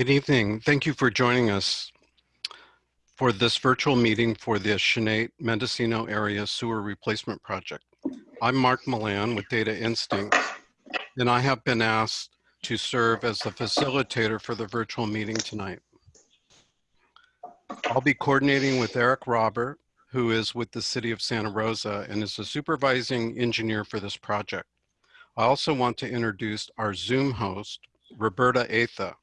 Good evening. Thank you for joining us for this virtual meeting for the Chanate Mendocino Area Sewer Replacement Project. I'm Mark Milan with Data Instincts, and I have been asked to serve as the facilitator for the virtual meeting tonight. I'll be coordinating with Eric Robert, who is with the City of Santa Rosa and is the supervising engineer for this project. I also want to introduce our Zoom host, Roberta Atha.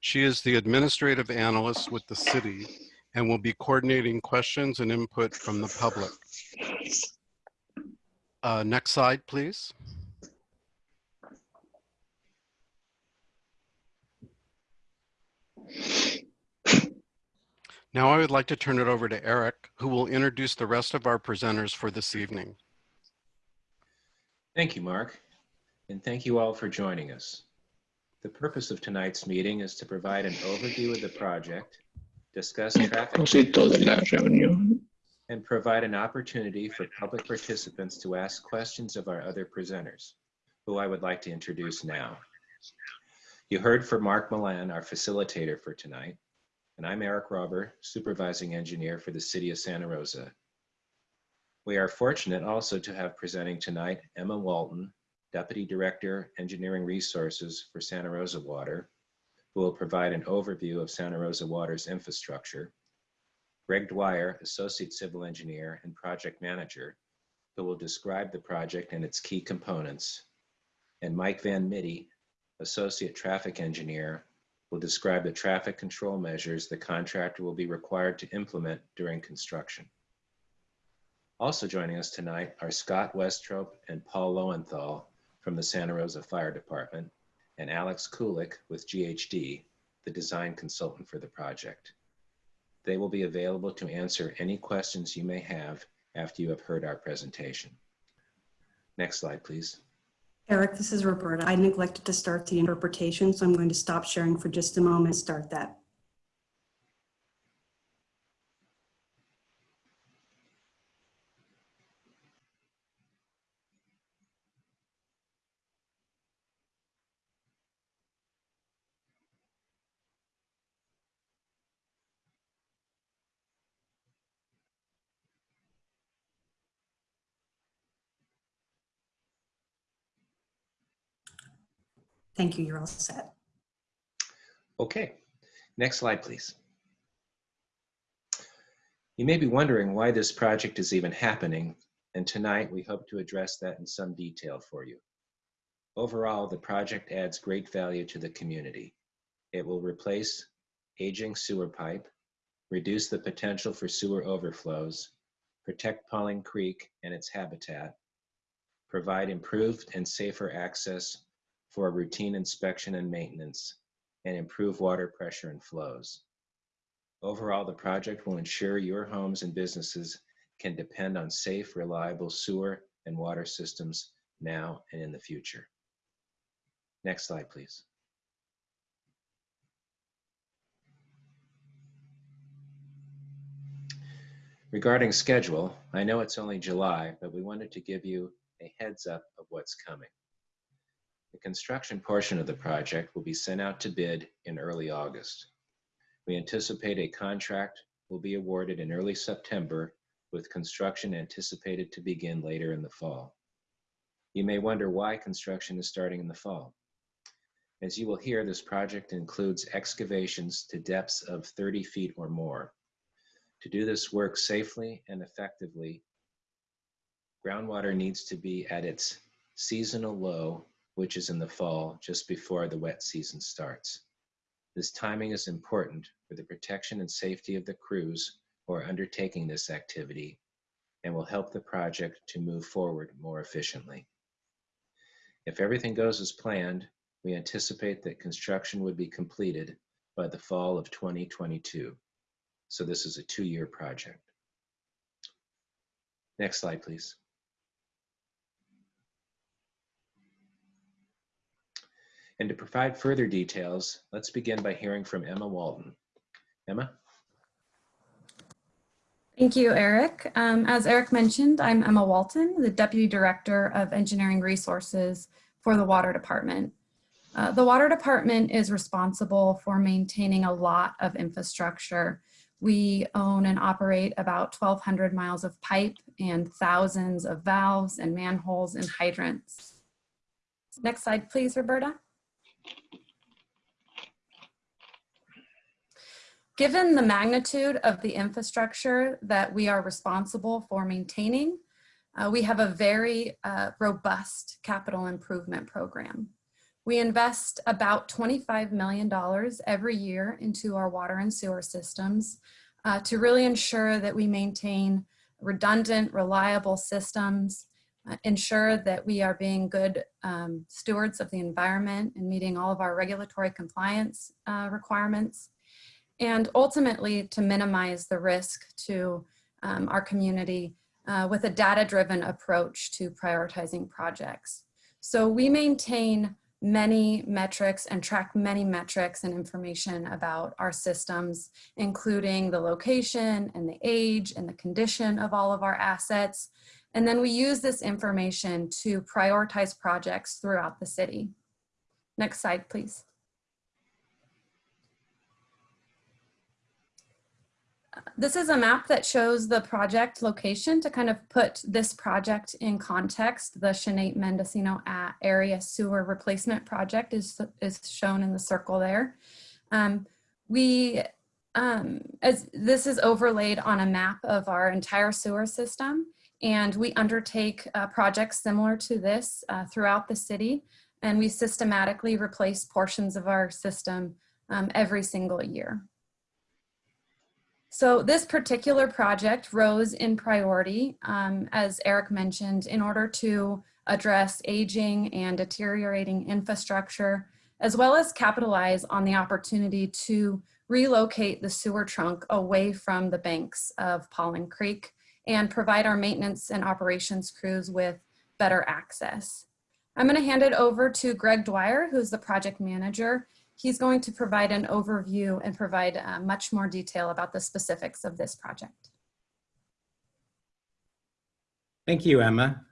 She is the administrative analyst with the city and will be coordinating questions and input from the public. Uh, next slide, please. Now I would like to turn it over to Eric, who will introduce the rest of our presenters for this evening. Thank you, Mark, and thank you all for joining us. The purpose of tonight's meeting is to provide an overview of the project, discuss mm. traffic, propósito de la reunión and provide an opportunity for public participants to ask questions of our other presenters, who I would like to introduce now. You heard from Mark Milan, our facilitator for tonight, and I'm Eric Robber, supervising engineer for the City of Santa Rosa. We are fortunate also to have presenting tonight Emma Walton, Deputy Director, Engineering Resources for Santa Rosa Water, who will provide an overview of Santa Rosa Water's infrastructure. Greg Dwyer, Associate Civil Engineer and Project Manager, who will describe the project and its key components. And Mike Van Mitty, Associate Traffic Engineer, will describe the traffic control measures the contractor will be required to implement during construction. Also joining us tonight are Scott Westrope and Paul Lowenthal from the Santa Rosa Fire Department and Alex Kulik with GHD, the design consultant for the project. They will be available to answer any questions you may have after you have heard our presentation. Next slide, please. Eric, this is Roberta. I neglected to start the interpretation, so I'm going to stop sharing for just a moment start that. Thank you. You're all set. Okay, next slide, please. You may be wondering why this project is even happening, and tonight we hope to address that in some detail for you. Overall, the project adds great value to the community. It will replace aging sewer pipe, reduce the potential for sewer overflows, protect Paulin Creek and its habitat, provide improved and safer access for routine inspection and maintenance, and improve water pressure and flows. Overall, the project will ensure your homes and businesses can depend on safe, reliable sewer and water systems now and in the future. Next slide, please. Regarding schedule, I know it's only July, but we wanted to give you a heads up of what's coming. The construction portion of the project will be sent out to bid in early August. We anticipate a contract will be awarded in early September with construction anticipated to begin later in the fall. You may wonder why construction is starting in the fall. As you will hear, this project includes excavations to depths of 30 feet or more. To do this work safely and effectively, groundwater needs to be at its seasonal low which is in the fall just before the wet season starts. This timing is important for the protection and safety of the crews who are undertaking this activity and will help the project to move forward more efficiently. If everything goes as planned, we anticipate that construction would be completed by the fall of 2022. So this is a two-year project. Next slide, please. And to provide further details, let's begin by hearing from Emma Walton. Emma? Thank you, Eric. Um, as Eric mentioned, I'm Emma Walton, the Deputy Director of Engineering Resources for the Water Department. Uh, the water department is responsible for maintaining a lot of infrastructure. We own and operate about 1,200 miles of pipe and thousands of valves and manholes and hydrants. Next slide, please, Roberta. Given the magnitude of the infrastructure that we are responsible for maintaining, uh, we have a very uh, robust capital improvement program. We invest about $25 million every year into our water and sewer systems uh, to really ensure that we maintain redundant, reliable systems, uh, ensure that we are being good um, stewards of the environment and meeting all of our regulatory compliance uh, requirements, and ultimately to minimize the risk to um, our community uh, with a data-driven approach to prioritizing projects. So we maintain many metrics and track many metrics and information about our systems, including the location and the age and the condition of all of our assets. And then we use this information to prioritize projects throughout the city. Next slide, please. This is a map that shows the project location to kind of put this project in context. The Chanate Mendocino Area Sewer Replacement Project is, is shown in the circle there. Um, we, um, as this is overlaid on a map of our entire sewer system, and we undertake uh, projects similar to this uh, throughout the city, and we systematically replace portions of our system um, every single year. So this particular project rose in priority, um, as Eric mentioned, in order to address aging and deteriorating infrastructure, as well as capitalize on the opportunity to relocate the sewer trunk away from the banks of Paulin Creek and provide our maintenance and operations crews with better access. I'm gonna hand it over to Greg Dwyer, who's the project manager, He's going to provide an overview and provide uh, much more detail about the specifics of this project. Thank you, Emma.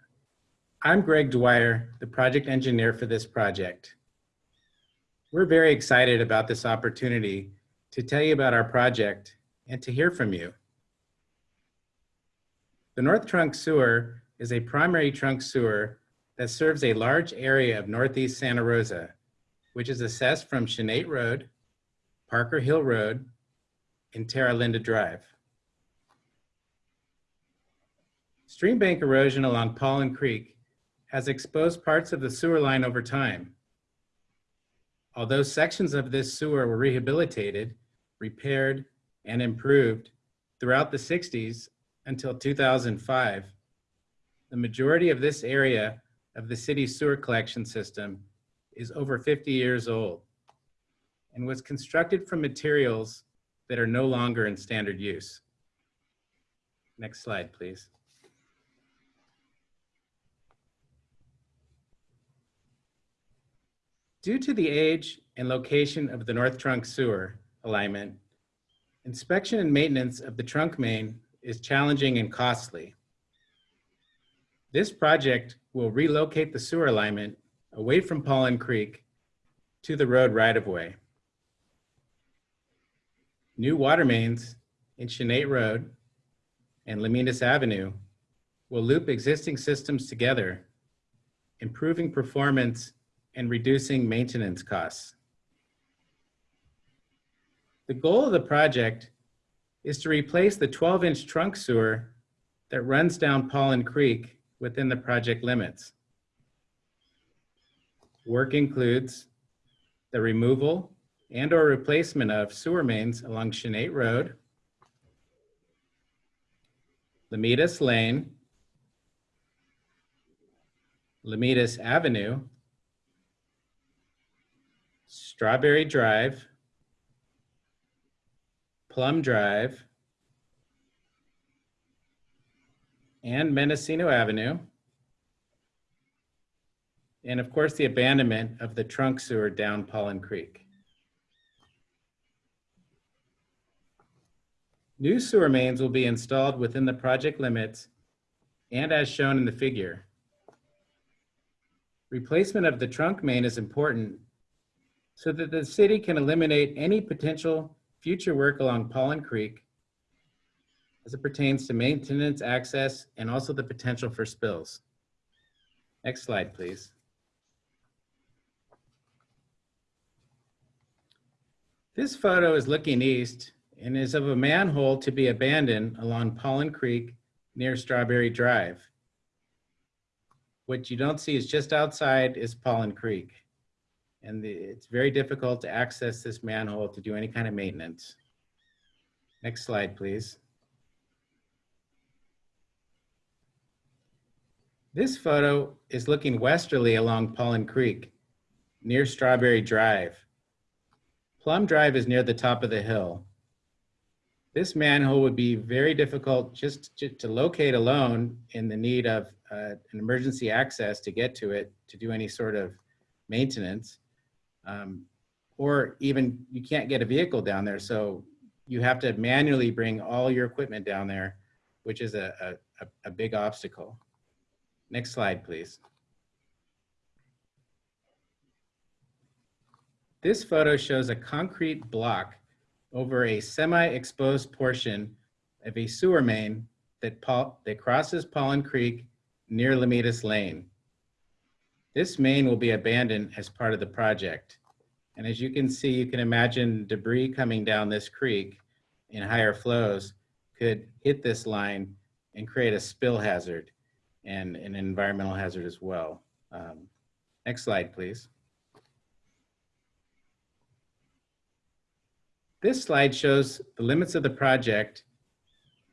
I'm Greg Dwyer, the project engineer for this project. We're very excited about this opportunity to tell you about our project and to hear from you. The North Trunk Sewer is a primary trunk sewer that serves a large area of Northeast Santa Rosa which is assessed from Chanate Road, Parker Hill Road, and Terra Linda Drive. Stream bank erosion along Paulin Creek has exposed parts of the sewer line over time. Although sections of this sewer were rehabilitated, repaired, and improved throughout the 60s until 2005, the majority of this area of the city's sewer collection system is over 50 years old and was constructed from materials that are no longer in standard use. Next slide, please. Due to the age and location of the North Trunk Sewer alignment, inspection and maintenance of the trunk main is challenging and costly. This project will relocate the sewer alignment away from Paulin Creek to the road right-of-way. New water mains in Chanate Road and Lomitas Avenue will loop existing systems together, improving performance and reducing maintenance costs. The goal of the project is to replace the 12-inch trunk sewer that runs down Paulin Creek within the project limits. Work includes the removal and or replacement of sewer mains along Chanate Road, Lomitas Lane, Lomitas Avenue, Strawberry Drive, Plum Drive, and Mendocino Avenue, and of course the abandonment of the trunk sewer down Paulin Creek. New sewer mains will be installed within the project limits and as shown in the figure. Replacement of the trunk main is important so that the city can eliminate any potential future work along Paulin Creek as it pertains to maintenance, access, and also the potential for spills. Next slide, please. This photo is looking east and is of a manhole to be abandoned along Paulin Creek near Strawberry Drive. What you don't see is just outside is Paulin Creek. And the- it's very difficult to access this manhole to do any kind of maintenance. Next slide, please. This photo is looking westerly along Paulin Creek near Strawberry Drive. Plum Drive is near the top of the hill. This manhole would be very difficult just to, locate alone in the need of uh, an emergency access to get to it to do any sort of maintenance. Um, or even you can't get a vehicle down there. So you have to manually bring all your equipment down there, which is a, a- a big obstacle. Next slide, please. This photo shows a concrete block over a semi-exposed portion of a sewer main that, that crosses Paulin Creek near Lomitas Lane. This main will be abandoned as part of the project. And as you can see, you can imagine debris coming down this creek in higher flows could hit this line and create a spill hazard and an environmental hazard as well. Um, next slide, please. This slide shows the limits of the project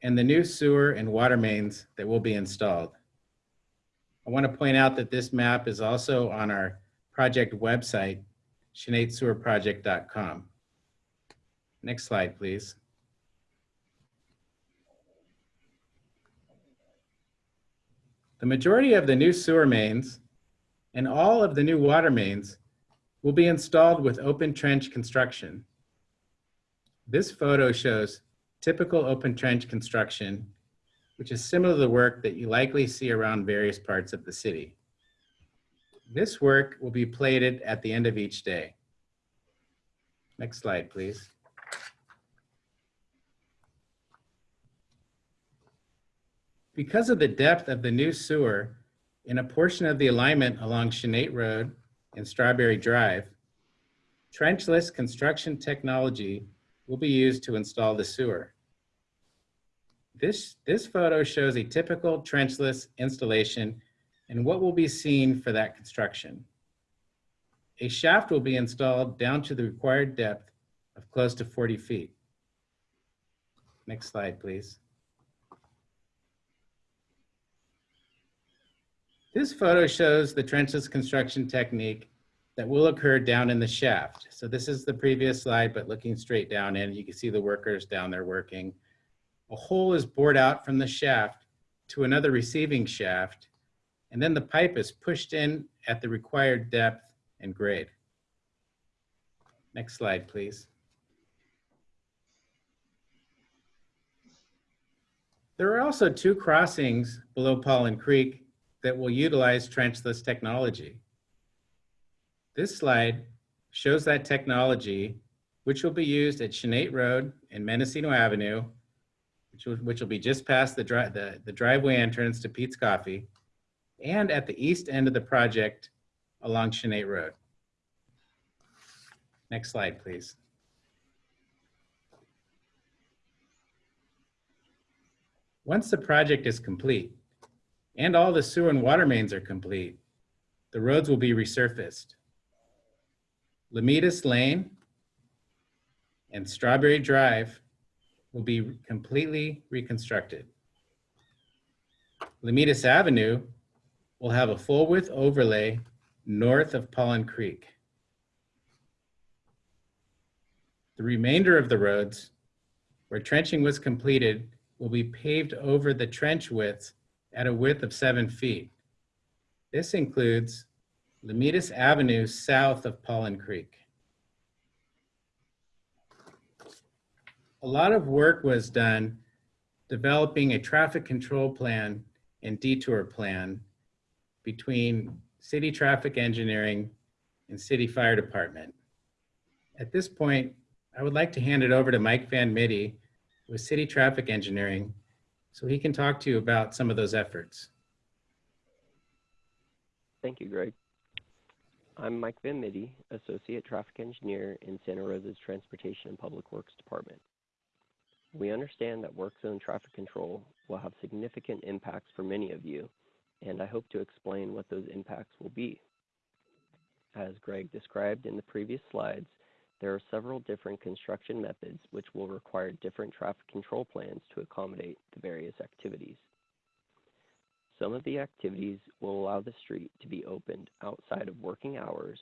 and the new sewer and water mains that will be installed. I want to point out that this map is also on our project website, shenandoahsewerproject.com. Next slide, please. The majority of the new sewer mains and all of the new water mains will be installed with open trench construction. This photo shows typical open trench construction, which is similar to the work that you likely see around various parts of the city. This work will be plated at the end of each day. Next slide, please. Because of the depth of the new sewer in a portion of the alignment along Chanate Road and Strawberry Drive, trenchless construction technology will be used to install the sewer. This, this photo shows a typical trenchless installation and what will be seen for that construction. A shaft will be installed down to the required depth of close to 40 feet. Next slide, please. This photo shows the trenchless construction technique that will occur down in the shaft. So this is the previous slide, but looking straight down in, you can see the workers down there working. A hole is bored out from the shaft to another receiving shaft, and then the pipe is pushed in at the required depth and grade. Next slide, please. There are also two crossings below Paulin Creek that will utilize trenchless technology. This slide shows that technology, which will be used at Chanate Road and Mendocino Avenue, which will, which will be just past the, dri the, the driveway entrance to Peet's Coffee, and at the east end of the project along Chanate Road. Next slide, please. Once the project is complete and all the sewer and water mains are complete, the roads will be resurfaced. Lomitas Lane and Strawberry Drive will be completely reconstructed. Lomitas Avenue will have a full width overlay north of Paulin Creek. The remainder of the roads where trenching was completed will be paved over the trench width at a width of seven feet. This includes Lomitas Avenue south of Paulin Creek. A lot of work was done developing a traffic control plan and detour plan between city traffic engineering and city fire department. At this point, I would like to hand it over to Mike Van Mitty with City Traffic Engineering so he can talk to you about some of those efforts. Thank you, Greg. I'm Mike Van Mitty, Associate Traffic Engineer in Santa Rosa's Transportation and Public Works Department. We understand that work zone traffic control will have significant impacts for many of you, and I hope to explain what those impacts will be. As Greg described in the previous slides, there are several different construction methods which will require different traffic control plans to accommodate the various activities. Some of the activities will allow the street to be opened outside of working hours,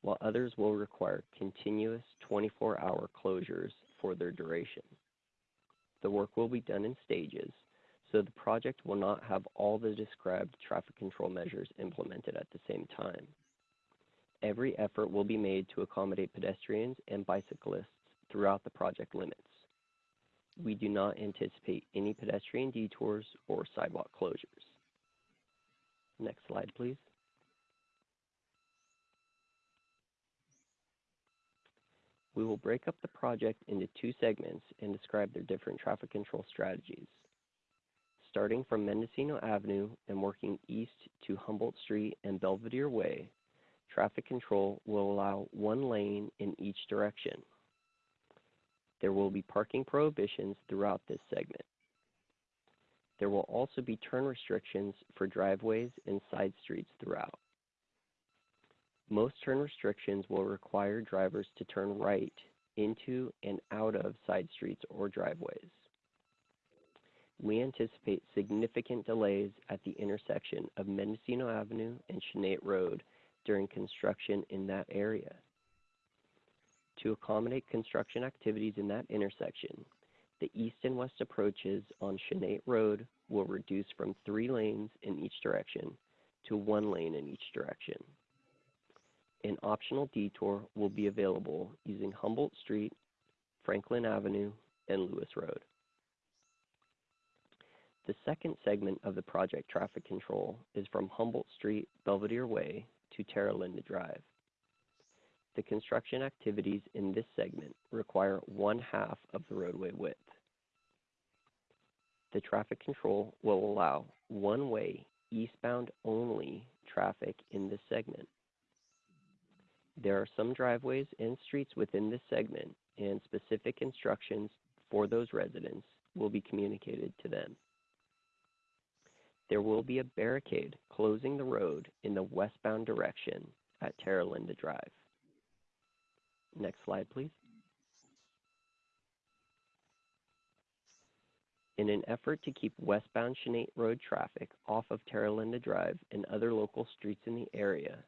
while others will require continuous 24-hour closures for their duration. The work will be done in stages, so the project will not have all the described traffic control measures implemented at the same time. Every effort will be made to accommodate pedestrians and bicyclists throughout the project limits. We do not anticipate any pedestrian detours or sidewalk closures. Next slide, please. We will break up the project into two segments and describe their different traffic control strategies. Starting from Mendocino Avenue and working east to Humboldt Street and Belvedere Way, traffic control will allow one lane in each direction. There will be parking prohibitions throughout this segment. There will also be turn restrictions for driveways and side streets throughout. Most turn restrictions will require drivers to turn right into and out of side streets or driveways. We anticipate significant delays at the intersection of Mendocino Avenue and Chanate Road during construction in that area. To accommodate construction activities in that intersection, the east and west approaches on Chanate Road will reduce from three lanes in each direction to one lane in each direction. An optional detour will be available using Humboldt Street, Franklin Avenue, and Lewis Road. The second segment of the project traffic control is from Humboldt Street, Belvedere Way to Terra Linda Drive. The construction activities in this segment require one half of the roadway width. The traffic control will allow one-way eastbound only traffic in this segment. There are some driveways and streets within this segment and specific instructions for those residents will be communicated to them. There will be a barricade closing the road in the westbound direction at Terra Linda Drive. Next slide, please. In an effort to keep westbound Chanate Road traffic off of Terra Linda Drive and other local streets in the area,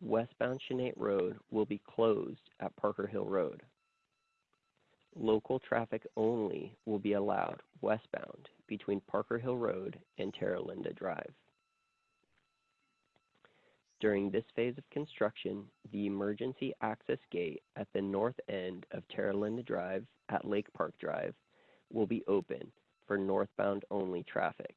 westbound Chanate Road will be closed at Parker Hill Road. Local traffic only will be allowed westbound between Parker Hill Road and Terra Linda Drive. During this phase of construction, the emergency access gate at the north end of Terra Linda Drive at Lake Park Drive will be open for northbound only traffic.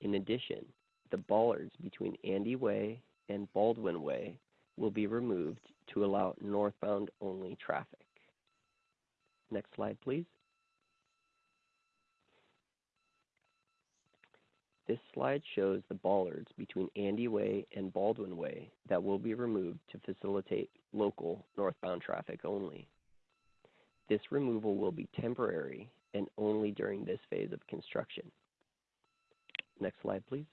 In addition, the bollards between Andy Way and Baldwin Way will be removed to allow northbound only traffic. Next slide, please. This slide shows the bollards between Andy Way and Baldwin Way that will be removed to facilitate local northbound traffic only. This removal will be temporary and only during this phase of construction. Next slide, please.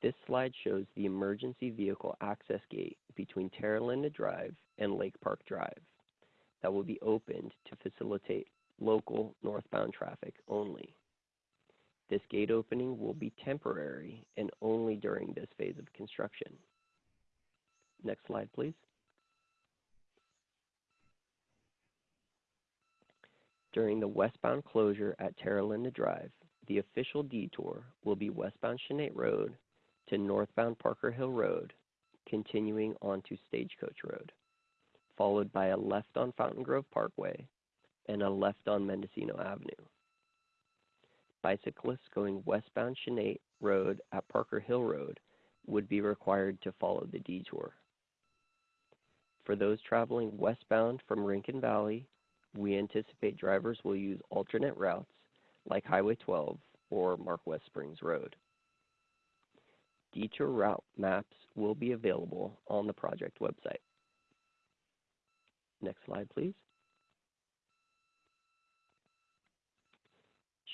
This slide shows the emergency vehicle access gate between Terra Linda Drive and Lake Park Drive that will be opened to facilitate local northbound traffic only. This gate opening will be temporary and only during this phase of construction. Next slide, please. During the westbound closure at Terra Linda Drive, the official detour will be westbound Chanate Road to northbound Parker Hill Road, continuing onto Stagecoach Road, followed by a left on Fountaingrove Parkway and a left on Mendocino Avenue. Bicyclists going westbound Chanate Road at Parker Hill Road would be required to follow the detour. For those traveling westbound from Rincon Valley, we anticipate drivers will use alternate routes like Highway 12 or Mark West Springs Road. Detour route maps will be available on the project website. Next slide, please.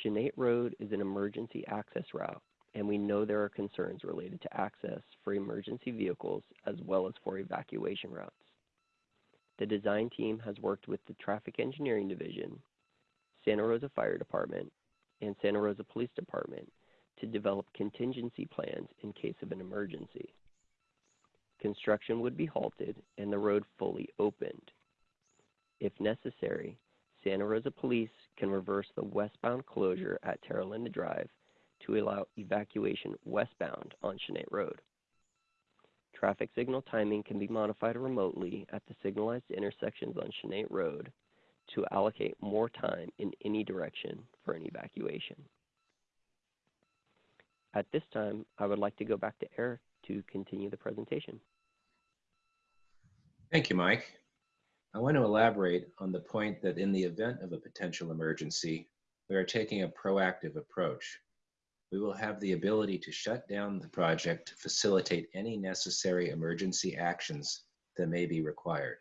Chanate Road is an emergency access route, and we know there are concerns related to access for emergency vehicles as well as for evacuation routes. The design team has worked with the Traffic Engineering Division, Santa Rosa Fire Department, and Santa Rosa Police Department to develop contingency plans in case of an emergency. Construction would be halted and the road fully opened. If necessary, Santa Rosa Police can reverse the westbound closure at Terra Linda Drive to allow evacuation westbound on Chanate Road. Traffic signal timing can be modified remotely at the signalized intersections on Chanate Road to allocate more time in any direction for an evacuation. At this time, I would like to go back to Eric to continue the presentation. Thank you, Mike. I want to elaborate on the point that in the event of a potential emergency, we are taking a proactive approach. We will have the ability to shut down the project to facilitate any necessary emergency actions that may be required.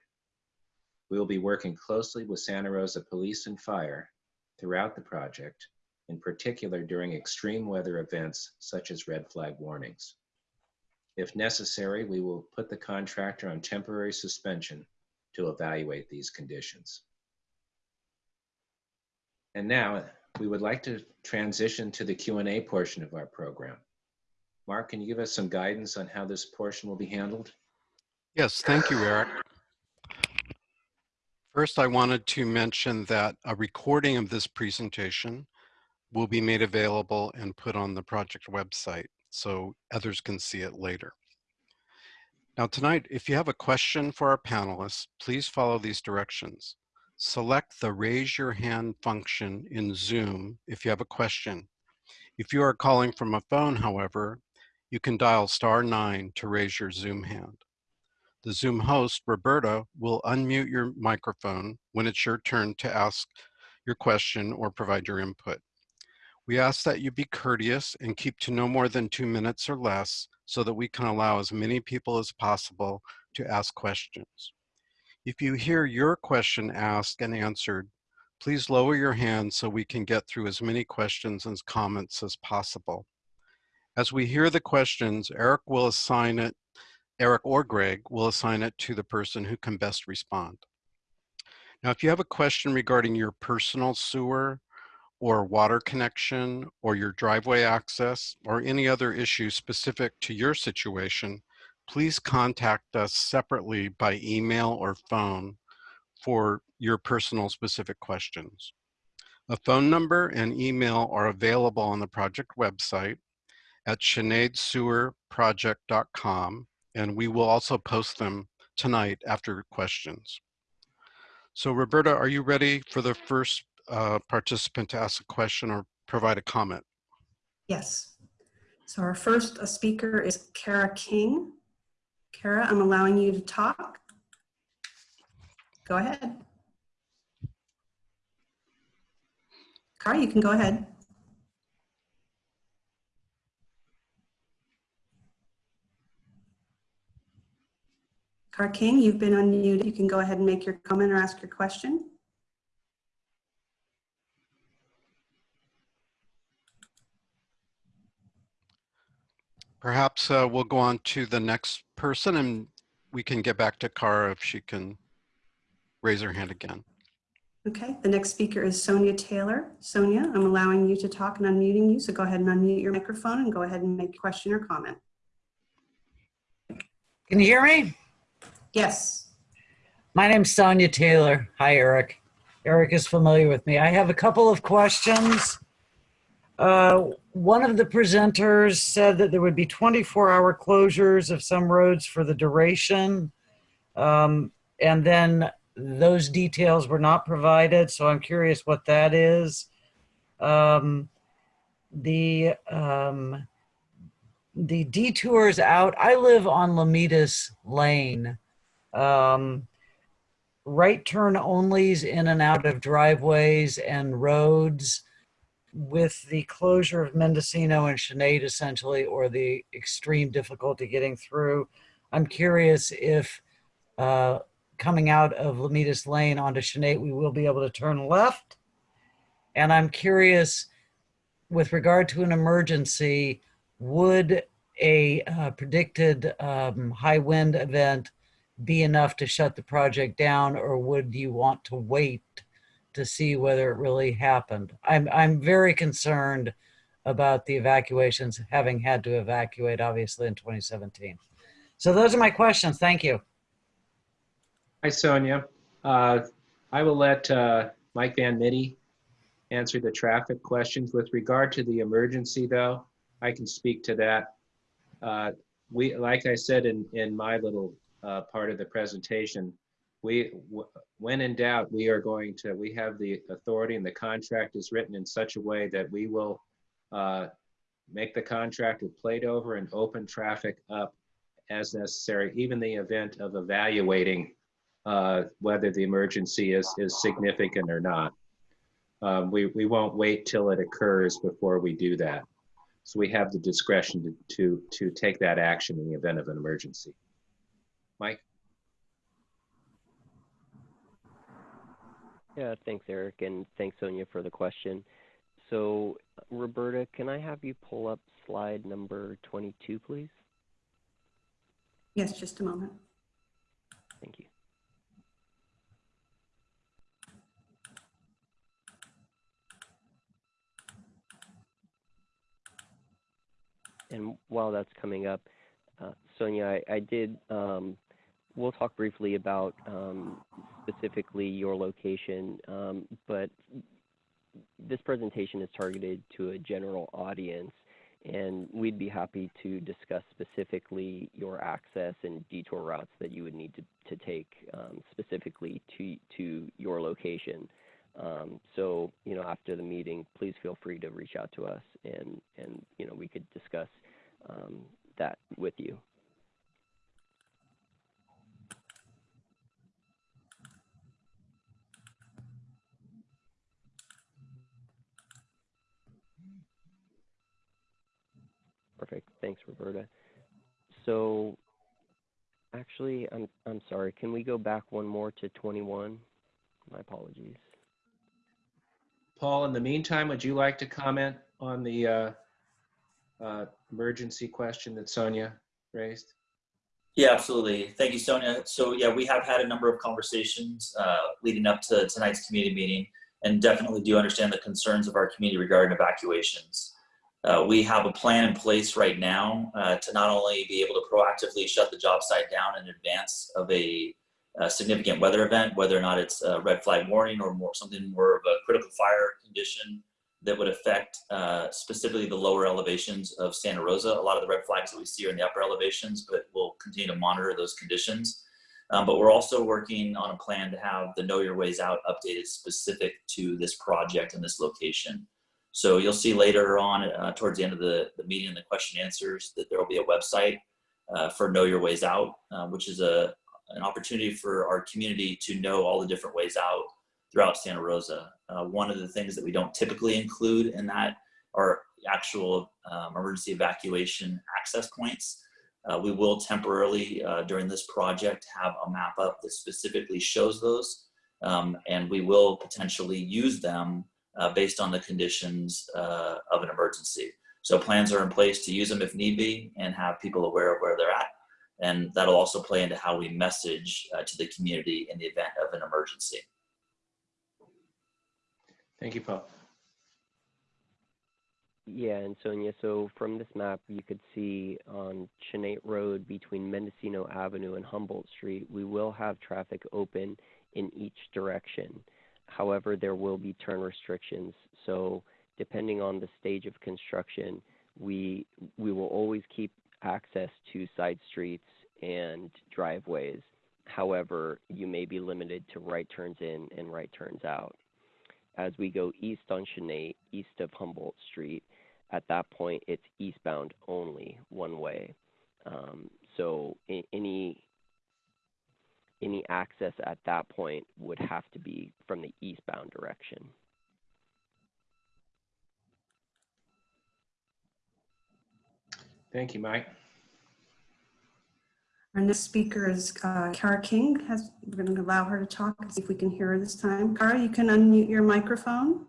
We will be working closely with Santa Rosa Police and Fire throughout the project, in particular during extreme weather events such as red flag warnings. If necessary, we will put the contractor on temporary suspension to evaluate these conditions. And now we would like to transition to the Q&A portion of our program. Mark, can you give us some guidance on how this portion will be handled? Yes, thank you, Eric. First, I wanted to mention that a recording of this presentation will be made available and put on the project website so others can see it later. Now tonight, if you have a question for our panelists, please follow these directions. Select the raise your hand function in Zoom if you have a question. If you are calling from a phone, however, you can dial star nine to raise your Zoom hand. The Zoom host, Roberta, will unmute your microphone when it's your turn to ask your question or provide your input. We ask that you be courteous and keep to no more than two minutes or less so that we can allow as many people as possible to ask questions. If you hear your question asked and answered, please lower your hand so we can get through as many questions and comments as possible. As we hear the questions, Eric will assign it, Eric or Greg will assign it to the person who can best respond. Now, if you have a question regarding your personal sewer or water connection or your driveway access or any other issue specific to your situation, please contact us separately by email or phone for your personal specific questions. A phone number and email are available on the project website at chanatesewerproject.com and we will also post them tonight after questions. So Roberta, are you ready for the first uh, participant to ask a question or provide a comment? Yes. So our first uh, speaker is Kara King. Kara, I'm allowing you to talk. Go ahead. Kara, you can go ahead. Kara King, you've been unmuted. You can go ahead and make your comment or ask your question. Perhaps uh, we'll go on to the next person and we can get back to Cara if she can raise her hand again. Okay, the next speaker is Sonia Taylor. Sonia, I'm allowing you to talk and unmuting you, so go ahead and unmute your microphone and go ahead and make a question or comment. Can you hear me? Yes. My name's Sonia Taylor. Hi, Eric. Eric is familiar with me. I have a couple of questions. Uh, one of the presenters said that there would be 24 hour closures of some roads for the duration. Um, and then those details were not provided. So I'm curious what that is. Um, the, um, the detours out, I live on Lomitas Lane. um, right turn onlys in and out of driveways and roads with the closure of Mendocino and Chanate essentially, or the extreme difficulty getting through. I'm curious if uh, coming out of Lomitas Lane onto Chanate, we will be able to turn left. And I'm curious with regard to an emergency, would a uh, predicted um, high wind event be enough to shut the project down or would you want to wait to see whether it really happened? I'm, I'm very concerned about the evacuations, having had to evacuate obviously in 2017. So those are my questions. Thank you. Hi, Sonia. Uh, I will let uh, Mike Van Mitty answer the traffic questions. With regard to the emergency, though, I can speak to that. Uh, We, like I said in, in my little uh, part of the presentation, we, when in doubt, we are going to, we have the authority and the contract is written in such a way that we will uh, make the contract plate over and open traffic up as necessary, even the event of evaluating uh, whether the emergency is, is significant or not. Um, We, we won't wait till it occurs before we do that. So we have the discretion to, to, to take that action in the event of an emergency. Mike? Yeah, thanks, Eric, and thanks, Sonia, for the question. So, Roberta, can I have you pull up slide number 22, please? Yes, just a moment. Thank you. And while that's coming up, uh, Sonia, I, I did, um, we'll talk briefly about um, specifically your location, um, but this presentation is targeted to a general audience, and we'd be happy to discuss specifically your access and detour routes that you would need to, to take um, specifically to, to your location. Um, so, you know, after the meeting, please feel free to reach out to us and, and you know, we could discuss um, that with you. Perfect. Thanks, Roberta. So, actually, I'm I'm sorry. Can we go back one more to 21? My apologies. Paul, in the meantime, would you like to comment on the uh, uh, emergency question that Sonia raised? Yeah, absolutely. Thank you, Sonia. So yeah, we have had a number of conversations uh, leading up to tonight's community meeting and definitely do understand the concerns of our community regarding evacuations. Uh, we have a plan in place right now uh, to not only be able to proactively shut the job site down in advance of a, a significant weather event, whether or not it's a red flag warning or more something more of a critical fire condition that would affect uh, specifically the lower elevations of Santa Rosa. A lot of the red flags that we see are in the upper elevations, but we'll continue to monitor those conditions. Um, but we're also working on a plan to have the Know Your Ways Out updated specific to this project and this location. So you'll see later on uh, towards the end of the, the meeting and the question answers that there will be a website uh, for Know Your Ways Out, uh, which is a, an opportunity for our community to know all the different ways out throughout Santa Rosa. Uh, one of the things that we don't typically include in that are actual um, emergency evacuation access points. Uh, we will temporarily, uh, during this project, have a map up that specifically shows those, um, and we will potentially use them uh, based on the conditions uh, of an emergency. So plans are in place to use them if need be and have people aware of where they're at. And that'll also play into how we message uh, to the community in the event of an emergency. Thank you, Paul. Yeah, and Sonia, so from this map, you could see on Chanate Road between Mendocino Avenue and Humboldt Street, we will have traffic open in each direction. However, there will be turn restrictions. So depending on the stage of construction, we, we will always keep access to side streets and driveways. However, you may be limited to right turns in and right turns out. As we go east on Chanate, east of Humboldt Street, at that point it's eastbound only, one way. Um, so any any access at that point would have to be from the eastbound direction. Thank you, Mike. Our next speaker is uh, Kara King. Has, we're going to allow her to talk and see if we can hear her this time. Kara, you can unmute your microphone.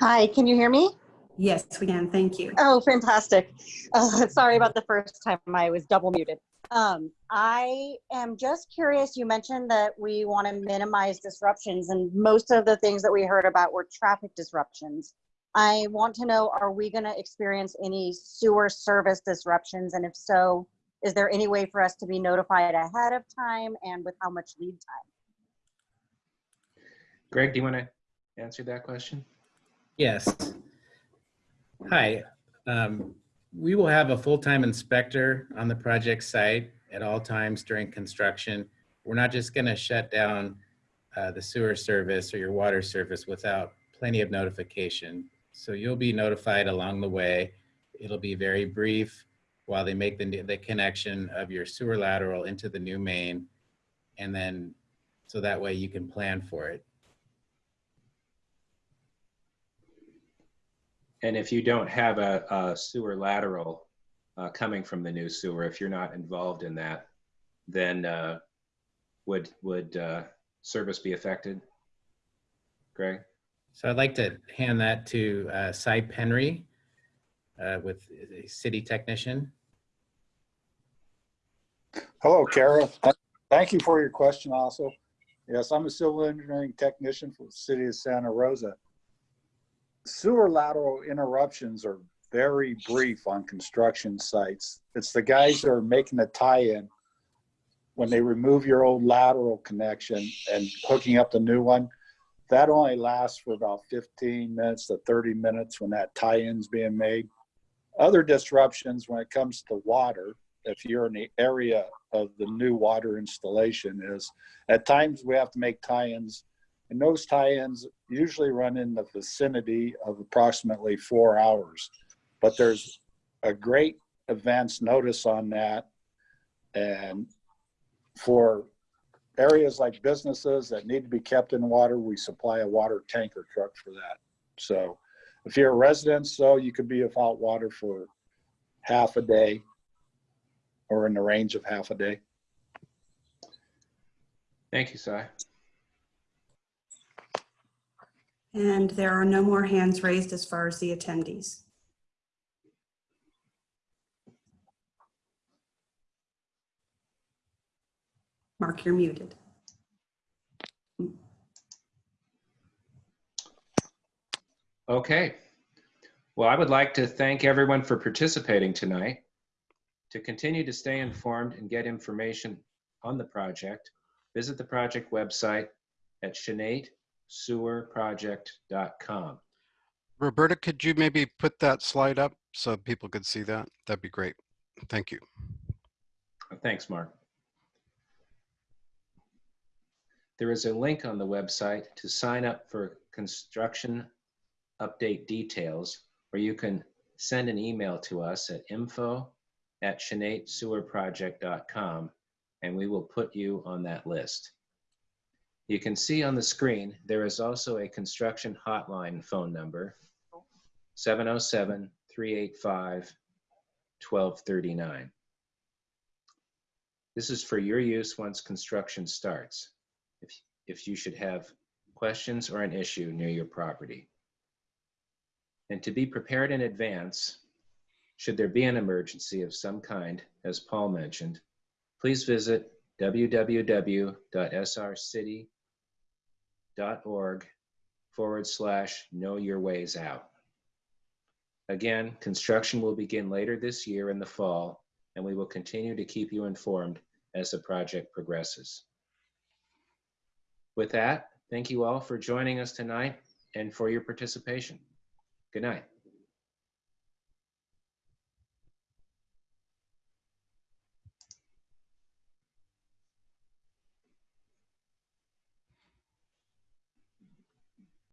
Hi, can you hear me? Yes, we can. Thank you. Oh, fantastic. Uh, sorry about the first time I was double muted. Um, I am just curious. You mentioned that we want to minimize disruptions, and most of the things that we heard about were traffic disruptions. I want to know are we going to experience any sewer service disruptions? And if so, is there any way for us to be notified ahead of time and with how much lead time? Greg, do you want to answer that question? Yes. Hi. Um, we will have a full-time inspector on the project site at all times during construction. We're not just going to shut down uh, the sewer service or your water service without plenty of notification. So you'll be notified along the way. It'll be very brief while they make the, the connection of your sewer lateral into the new main. And then, so that way you can plan for it. And if you don't have a, a sewer lateral uh, coming from the new sewer, if you're not involved in that, then uh, would would uh, service be affected? Greg? So I'd like to hand that to uh, Cy Penry uh, with a city technician. Hello, Kara. Thank you for your question also. Yes, I'm a civil engineering technician for the city of Santa Rosa. Sewer lateral interruptions are very brief on construction sites. It's the guys that are making the tie-in when they remove your old lateral connection and hooking up the new one. That only lasts for about 15 minutes to 30 minutes when that tie-in's being made. Other disruptions when it comes to water, if you're in the area of the new water installation is at times we have to make tie-ins and those tie-ins usually run in the vicinity of approximately four hours. But there's a great advance notice on that. And for areas like businesses that need to be kept in water, we supply a water tanker truck for that. So if you're a resident, so you could be without water for half a day or in the range of half a day. Thank you, Cy. And there are no more hands raised as far as the attendees. Mark, you're muted. Okay. Well, I would like to thank everyone for participating tonight. To continue to stay informed and get information on the project, visit the project website at chanatesewerproject.com. Roberta, could you maybe put that slide up so people could see that? That'd be great. Thank you. Thanks, Mark. There is a link on the website to sign up for construction update details, or you can send an email to us at info at chanatesewerproject.com, and we will put you on that list. You can see on the screen, there is also a construction hotline phone number, 707-385-1239. This is for your use once construction starts, if, if you should have questions or an issue near your property. And to be prepared in advance, should there be an emergency of some kind, as Paul mentioned, please visit www.srcity.org forward slash know your ways out. Again, construction will begin later this year in the fall, and we will continue to keep you informed as the project progresses. With that, thank you all for joining us tonight and for your participation. Good night.